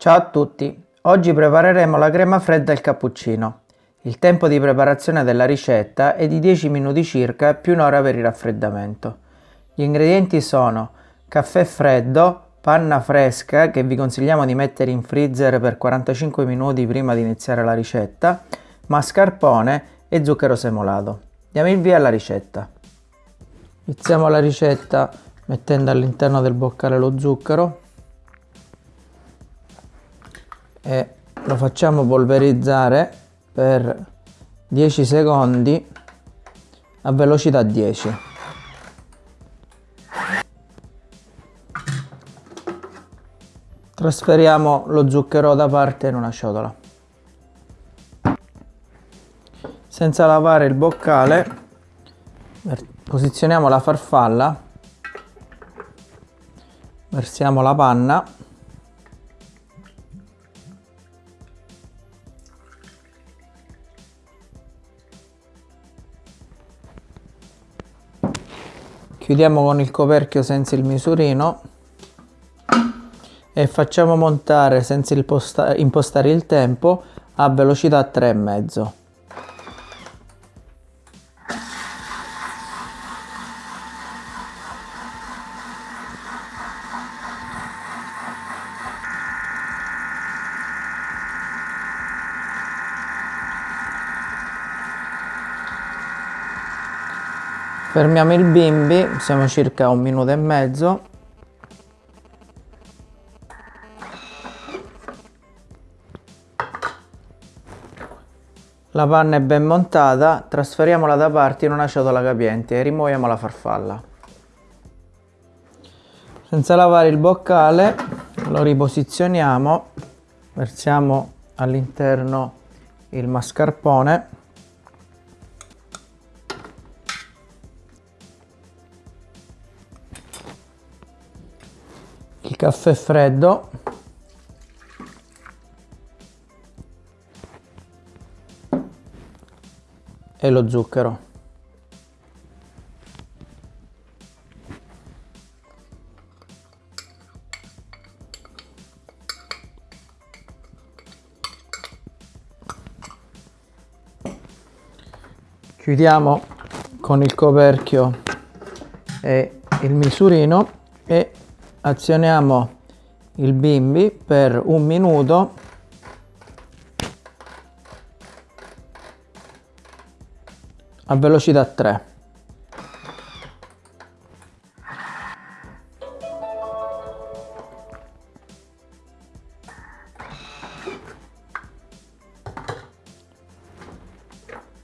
Ciao a tutti, oggi prepareremo la crema fredda al cappuccino. Il tempo di preparazione della ricetta è di 10 minuti circa più un'ora per il raffreddamento. Gli ingredienti sono caffè freddo, panna fresca che vi consigliamo di mettere in freezer per 45 minuti prima di iniziare la ricetta, mascarpone e zucchero semolato. Diamo il via alla ricetta. Iniziamo la ricetta mettendo all'interno del boccale lo zucchero e lo facciamo polverizzare per 10 secondi a velocità 10 trasferiamo lo zucchero da parte in una ciotola. Senza lavare il boccale posizioniamo la farfalla versiamo la panna chiudiamo con il coperchio senza il misurino e facciamo montare senza impostare il tempo a velocità 3,5 fermiamo il bimbi siamo circa un minuto e mezzo. La panna è ben montata trasferiamola da parte in una ciotola capiente e rimuoviamo la farfalla. Senza lavare il boccale lo riposizioniamo versiamo all'interno il mascarpone caffè freddo. E lo zucchero. Chiudiamo con il coperchio e il misurino azioniamo il bimbi per un minuto. A velocità 3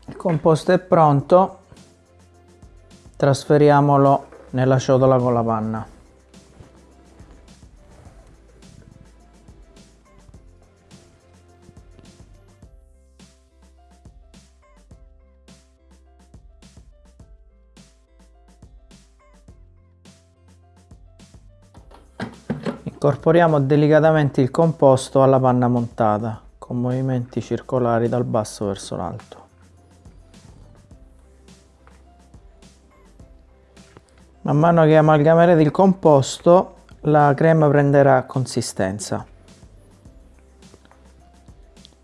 il composto è pronto. Trasferiamolo nella ciotola con la panna Incorporiamo delicatamente il composto alla panna montata con movimenti circolari dal basso verso l'alto. Man mano che amalgamerete il composto la crema prenderà consistenza.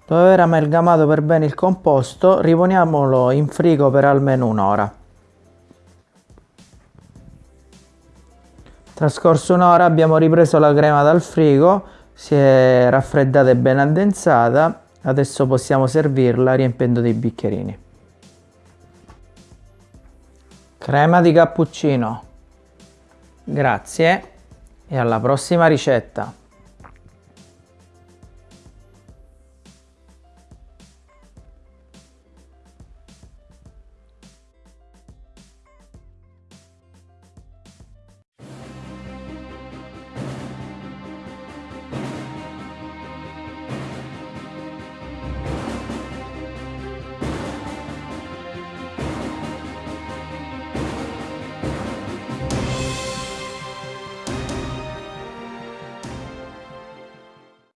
Dopo aver amalgamato per bene il composto riponiamolo in frigo per almeno un'ora. Trascorso un'ora abbiamo ripreso la crema dal frigo, si è raffreddata e ben addensata, adesso possiamo servirla riempendo dei bicchierini. Crema di cappuccino. Grazie e alla prossima ricetta.